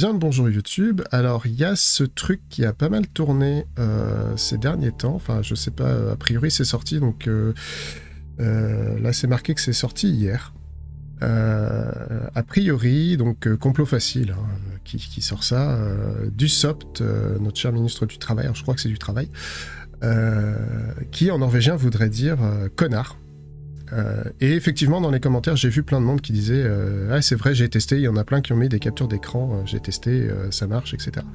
bien bonjour YouTube. Alors, il y a ce truc qui a pas mal tourné euh, ces derniers temps. Enfin, je sais pas, a priori c'est sorti, donc euh, euh, là c'est marqué que c'est sorti hier. a priori, donc complot facile, hein, qui, sort ça, du SOPT, notre cher ministre du Travail, je crois que c'est du Travail, qui en norvégien voudrait dire connard. Euh, et effectivement, dans les commentaires, j'ai vu plein de monde qui disait euh, Ah, c'est vrai, j'ai testé. Il y en a plein qui ont mis des captures d'écran. Euh, j'ai testé, ça marche, etc.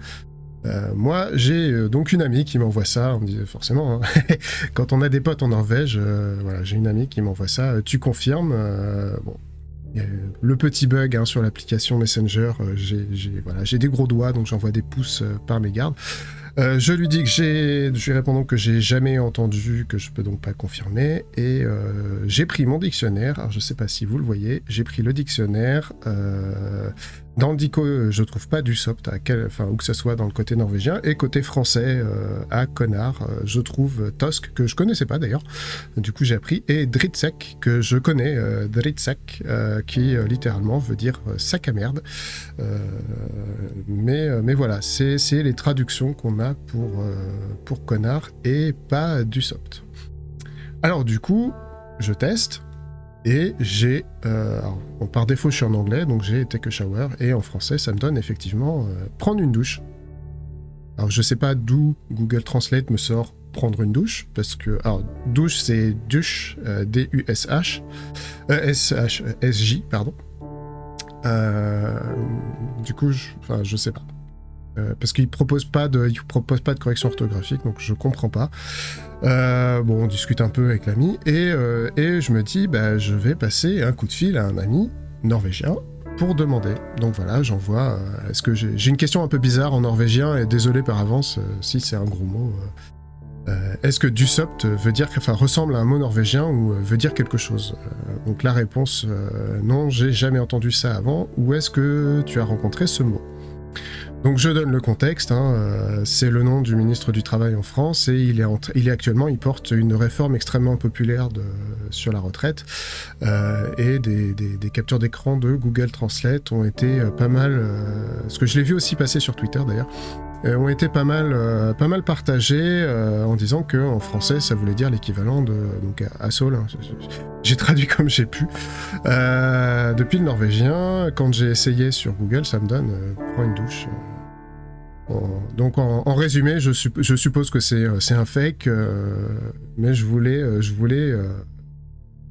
moi, j'ai donc une amie qui m'envoie ça. On me dit forcément, hein. quand on a des potes en Norvège, voilà, j'ai une amie qui m'envoie ça. tu confirmes Bon, le petit bug hein, sur l'application Messenger, j'ai des gros doigts, donc j'envoie des pouces par mes gardes. Euh, je lui dis que j'ai, je lui réponds que j'ai jamais entendu, que je peux donc pas confirmer, et euh, j'ai pris mon dictionnaire. Alors je sais pas si vous le voyez, j'ai pris le dictionnaire. Euh, dans le dico, je trouve pas du sopt, enfin, où que ce soit dans le côté norvégien, et côté français, à connard, je trouve Tosk, que je connaissais pas d'ailleurs, du coup j'ai appris, et Dritsek, que je connais, Dritsek, qui littéralement veut dire sac à merde. mais, mais voilà, c'est les traductions qu'on a pour, euh, pour connard et pas du soft. Alors du coup, je teste et j'ai... Euh, par défaut, je suis en anglais, donc j'ai take a shower et en français, ça me donne effectivement euh, prendre une douche. Alors je sais pas d'où Google Translate me sort prendre une douche, parce que... Alors, douche, c'est douche, D-U-S-H, S-H-S-J, pardon. du coup, je, enfin, je sais pas. Euh, parce qu'il propose propose pas de correction orthographique, donc je comprends pas. Euh, bon, on discute un peu avec l'ami et, euh, et je me dis, bah, je vais passer un coup de fil à un ami norvégien pour demander. Donc voilà, j'envoie. Est-ce que j'ai une question un peu bizarre en norvégien et désolé par avance si c'est un gros mot. Est-ce que dusopt veut dire, enfin, ressemble à un mot norvégien ou veut dire quelque chose Donc la réponse, non, j'ai jamais entendu ça avant. Ou est-ce que tu as rencontré ce mot? Donc je donne le contexte, hein, euh, c'est le nom du ministre du Travail en France et il est, actuellement, il porte une réforme extrêmement populaire sur la retraite euh, et des, captures d'écran de Google Translate ont été euh, pas mal, ce que je l'ai vu aussi passer sur Twitter d'ailleurs, ont été pas mal, pas mal partagés en disant que en français ça voulait dire l'équivalent de donc hein, j'ai traduit comme j'ai pu. depuis le norvégien, quand j'ai essayé sur Google, ça me donne prends une douche donc en, résumé, je, suppose que c'est euh, un fake, euh, mais je voulais, euh,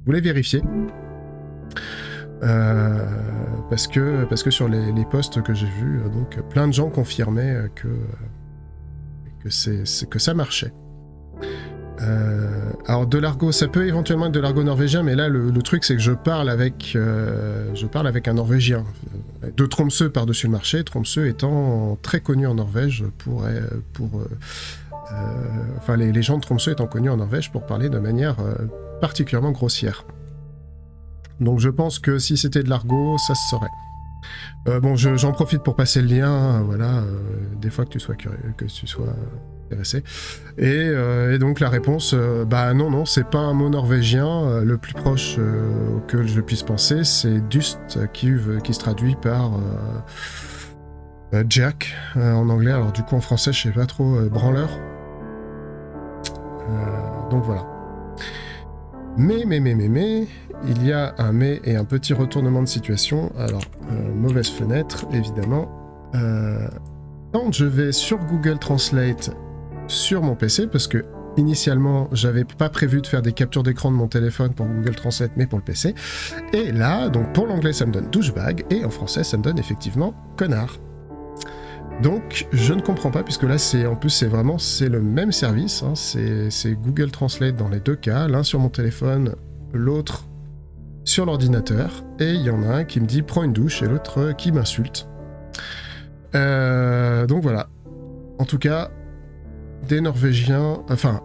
vérifier. parce, que, sur les, posts que j'ai vus, plein de gens confirmaient que, ça marchait. Alors de l'argot, ça peut éventuellement être de l'argot norvégien, mais là le, truc c'est que je parle avec un norvégien de Tromsø par-dessus le marché, Tromsø étant très connu en Norvège pour, euh, pour enfin les, gens de étant connus en Norvège pour parler de manière particulièrement grossière. Donc je pense que si c'était de l'argot, ça se saurait. bon, j'en profite pour passer le lien, voilà, des fois que tu sois curieux, que tu sois euh, et, donc la réponse, euh, bah non, non, c'est pas un mot norvégien. Euh, le plus proche auquel je puisse penser, c'est Dust, qui, se traduit par Jack en anglais. Alors du coup en français, je sais pas trop, branleur. donc voilà. Mais, mais, mais, mais, mais, il y a un mais et un petit retournement de situation. Alors, mauvaise fenêtre, évidemment. quand je vais sur Google Translate sur mon PC parce que Initialement, j'avais pas prévu de faire des captures d'écran de mon téléphone pour Google Translate, mais pour le PC. Et là, donc pour l'anglais, ça me donne douchebag, et en français, ça me donne effectivement connard. Donc, je ne comprends pas, puisque là, c'est en plus, c'est vraiment c'est le même service. Hein, c'est Google Translate dans les deux cas, l'un sur mon téléphone, l'autre sur l'ordinateur. Et il y en a un qui me dit prends une douche, et l'autre qui m'insulte. Euh, donc voilà. En tout cas, des Norvégiens, enfin,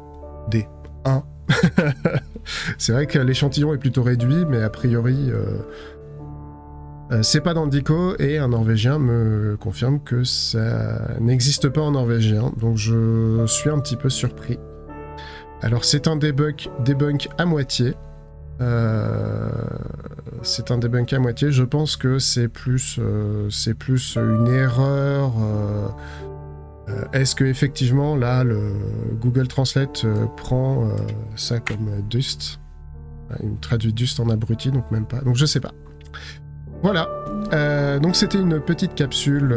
des, un. c'est vrai que l'échantillon est plutôt réduit, mais a priori, euh, euh, c'est pas dans dico, et un Norvégien me confirme que ça n'existe pas en norvégien, donc je suis un petit peu surpris. Alors c'est un debug, debunk à moitié, Euh, c'est un debunk à moitié. Je pense que c'est plus une erreur. Euh, est-ce que effectivement là, le Google Translate prend ça comme Dust? Il me traduit Dust en abruti, donc même pas. Donc je sais pas. Voilà. donc c'était une petite capsule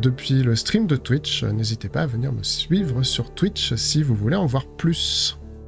depuis le stream de Twitch. N'hésitez pas à venir me suivre sur Twitch si vous voulez en voir plus.